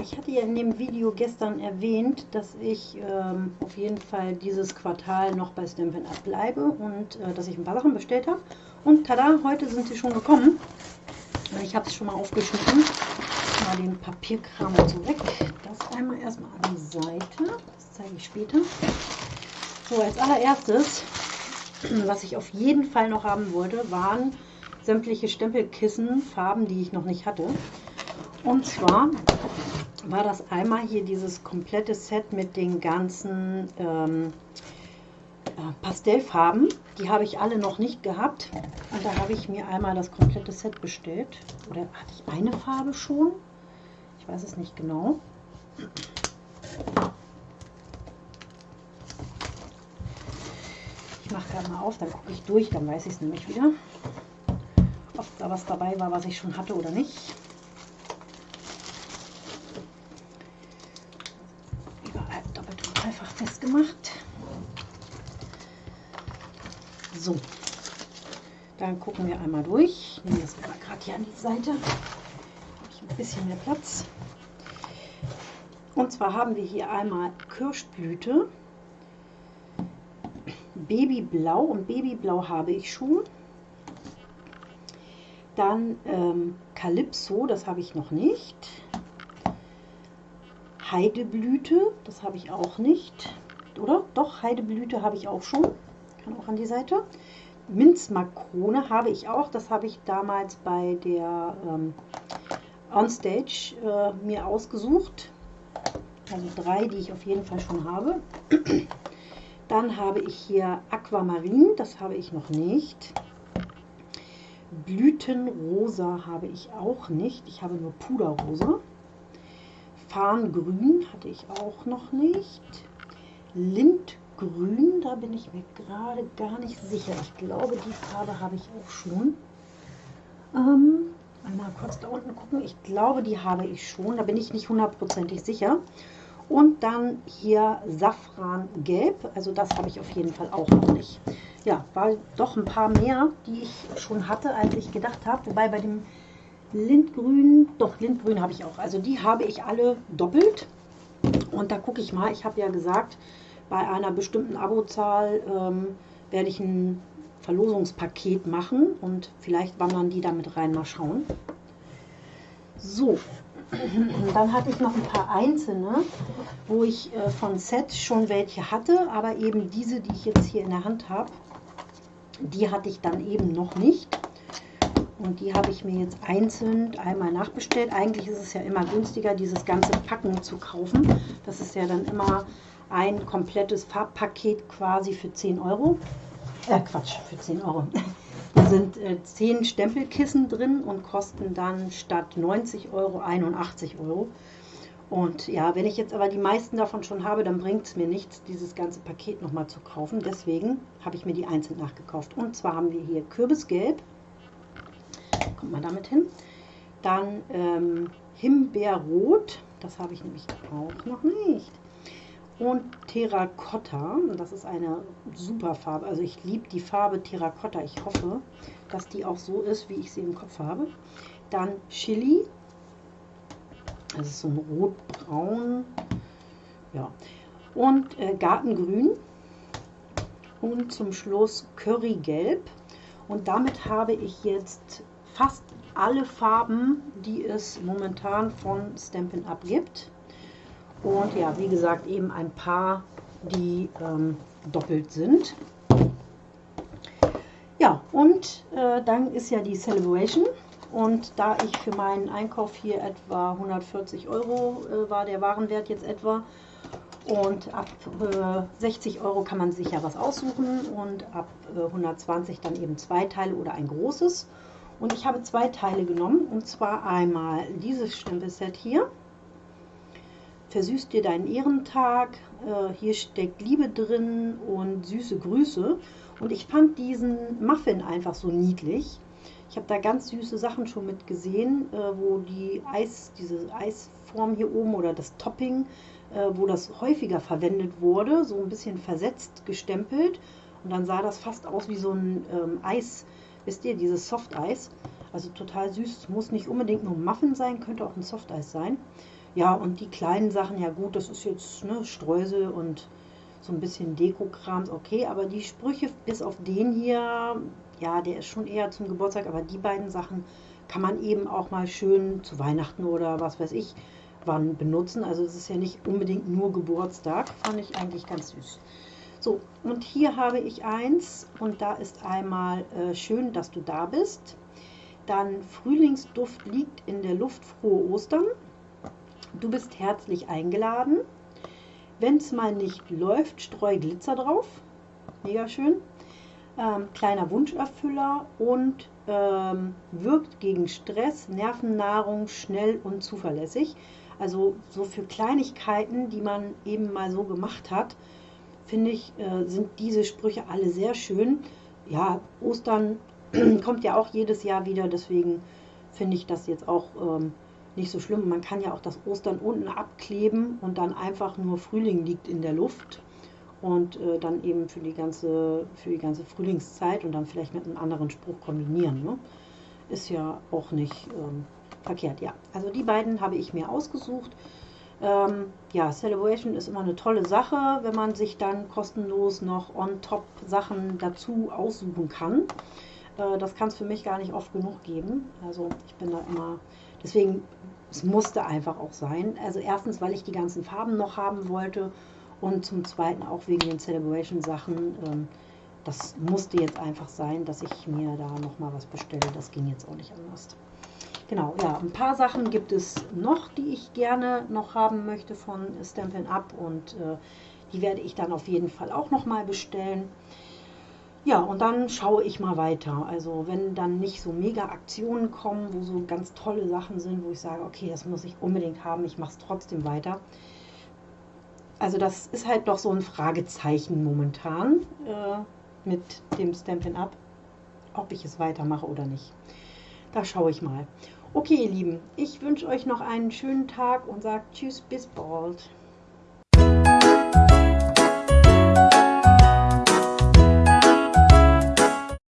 Ich hatte ja in dem Video gestern erwähnt, dass ich ähm, auf jeden Fall dieses Quartal noch bei Stampin' Up bleibe und äh, dass ich ein paar Sachen bestellt habe. Und tada, heute sind sie schon gekommen. Ich habe es schon mal aufgeschnitten. Mal den Papierkram weg. Das einmal erstmal an die Seite. Das zeige ich später. So, als allererstes, was ich auf jeden Fall noch haben wollte, waren sämtliche Stempelkissen, Farben, die ich noch nicht hatte. Und zwar war das einmal hier dieses komplette Set mit den ganzen ähm, äh, Pastellfarben. Die habe ich alle noch nicht gehabt. Und da habe ich mir einmal das komplette Set bestellt. Oder hatte ich eine Farbe schon? Ich weiß es nicht genau. Ich mache gerade mal auf, dann gucke ich durch, dann weiß ich es nämlich wieder. Ob da was dabei war, was ich schon hatte oder nicht. Festgemacht. So, dann gucken wir einmal durch. Ich nehme das mal gerade hier an die Seite. Habe ich ein bisschen mehr Platz. Und zwar haben wir hier einmal Kirschblüte, Babyblau und Babyblau habe ich schon. Dann ähm, Calypso, das habe ich noch nicht. Heideblüte, das habe ich auch nicht. Oder? Doch, Heideblüte habe ich auch schon. Kann auch an die Seite. Minzmakrone habe ich auch. Das habe ich damals bei der ähm, Onstage äh, mir ausgesucht. Also drei, die ich auf jeden Fall schon habe. Dann habe ich hier Aquamarin, das habe ich noch nicht. Blütenrosa habe ich auch nicht. Ich habe nur Puderrosa. Farngrün hatte ich auch noch nicht. Lindgrün, da bin ich mir gerade gar nicht sicher. Ich glaube, die Farbe habe ich auch schon. Ähm, einmal kurz da unten gucken. Ich glaube, die habe ich schon. Da bin ich nicht hundertprozentig sicher. Und dann hier Safrangelb. Also das habe ich auf jeden Fall auch noch nicht. Ja, war doch ein paar mehr, die ich schon hatte, als ich gedacht habe. Wobei bei dem Lindgrün, doch Lindgrün habe ich auch. Also die habe ich alle doppelt. Und da gucke ich mal, ich habe ja gesagt, bei einer bestimmten Abozahl ähm, werde ich ein Verlosungspaket machen und vielleicht wandern die damit rein, mal schauen. So, dann hatte ich noch ein paar einzelne, wo ich äh, von Set schon welche hatte, aber eben diese, die ich jetzt hier in der Hand habe, die hatte ich dann eben noch nicht. Und die habe ich mir jetzt einzeln einmal nachbestellt. Eigentlich ist es ja immer günstiger, dieses ganze Packen zu kaufen. Das ist ja dann immer ein komplettes Farbpaket quasi für 10 Euro. Äh, Quatsch, für 10 Euro. Da sind äh, 10 Stempelkissen drin und kosten dann statt 90 Euro 81 Euro. Und ja, wenn ich jetzt aber die meisten davon schon habe, dann bringt es mir nichts, dieses ganze Paket nochmal zu kaufen. Deswegen habe ich mir die einzeln nachgekauft. Und zwar haben wir hier Kürbisgelb kommt man damit hin. Dann ähm, Himbeerrot, das habe ich nämlich auch noch nicht. Und Terrakotta, das ist eine super Farbe. Also ich liebe die Farbe Terrakotta. Ich hoffe, dass die auch so ist, wie ich sie im Kopf habe. Dann Chili, das ist so ein rotbraun. Ja. Und äh, Gartengrün. Und zum Schluss Currygelb. Und damit habe ich jetzt fast alle Farben, die es momentan von Stampin' Up gibt. Und ja, wie gesagt, eben ein paar, die ähm, doppelt sind. Ja, und äh, dann ist ja die Celebration. Und da ich für meinen Einkauf hier etwa 140 Euro äh, war der Warenwert jetzt etwa. Und ab äh, 60 Euro kann man sich ja was aussuchen und ab äh, 120 dann eben zwei Teile oder ein großes. Und ich habe zwei Teile genommen, und zwar einmal dieses Stempelset hier. Versüßt dir deinen Ehrentag. Äh, hier steckt Liebe drin und süße Grüße. Und ich fand diesen Muffin einfach so niedlich. Ich habe da ganz süße Sachen schon mit gesehen, äh, wo die Eis, diese Eisform hier oben oder das Topping, äh, wo das häufiger verwendet wurde, so ein bisschen versetzt gestempelt. Und dann sah das fast aus wie so ein ähm, Eis, Wisst ihr, dieses Softeis, also total süß, muss nicht unbedingt nur Muffin sein, könnte auch ein Softeis sein. Ja, und die kleinen Sachen, ja gut, das ist jetzt ne, Streusel und so ein bisschen Dekokrams, okay, aber die Sprüche bis auf den hier, ja, der ist schon eher zum Geburtstag, aber die beiden Sachen kann man eben auch mal schön zu Weihnachten oder was weiß ich wann benutzen. Also es ist ja nicht unbedingt nur Geburtstag, fand ich eigentlich ganz süß. So, und hier habe ich eins und da ist einmal äh, schön, dass du da bist. Dann Frühlingsduft liegt in der Luft, frohe Ostern. Du bist herzlich eingeladen. Wenn es mal nicht läuft, streu Glitzer drauf. Mega schön. Ähm, kleiner Wunscherfüller und ähm, wirkt gegen Stress, Nervennahrung, schnell und zuverlässig. Also so für Kleinigkeiten, die man eben mal so gemacht hat, finde ich, äh, sind diese Sprüche alle sehr schön. Ja, Ostern kommt ja auch jedes Jahr wieder, deswegen finde ich das jetzt auch ähm, nicht so schlimm. Man kann ja auch das Ostern unten abkleben und dann einfach nur Frühling liegt in der Luft und äh, dann eben für die ganze für die ganze Frühlingszeit und dann vielleicht mit einem anderen Spruch kombinieren. Ne? Ist ja auch nicht ähm, verkehrt. Ja, also die beiden habe ich mir ausgesucht. Ähm, ja, Celebration ist immer eine tolle Sache, wenn man sich dann kostenlos noch on top Sachen dazu aussuchen kann. Äh, das kann es für mich gar nicht oft genug geben. Also ich bin da immer, deswegen, es musste einfach auch sein. Also erstens, weil ich die ganzen Farben noch haben wollte und zum Zweiten auch wegen den Celebration Sachen. Ähm, das musste jetzt einfach sein, dass ich mir da nochmal was bestelle. Das ging jetzt auch nicht anders. Genau, ja, ein paar Sachen gibt es noch, die ich gerne noch haben möchte von Stampin' Up und äh, die werde ich dann auf jeden Fall auch nochmal bestellen. Ja, und dann schaue ich mal weiter. Also wenn dann nicht so mega Aktionen kommen, wo so ganz tolle Sachen sind, wo ich sage, okay, das muss ich unbedingt haben, ich mache es trotzdem weiter. Also das ist halt doch so ein Fragezeichen momentan äh, mit dem Stampin' Up, ob ich es weitermache oder nicht. Da schaue ich mal. Okay, ihr Lieben, ich wünsche euch noch einen schönen Tag und sage Tschüss, bis bald.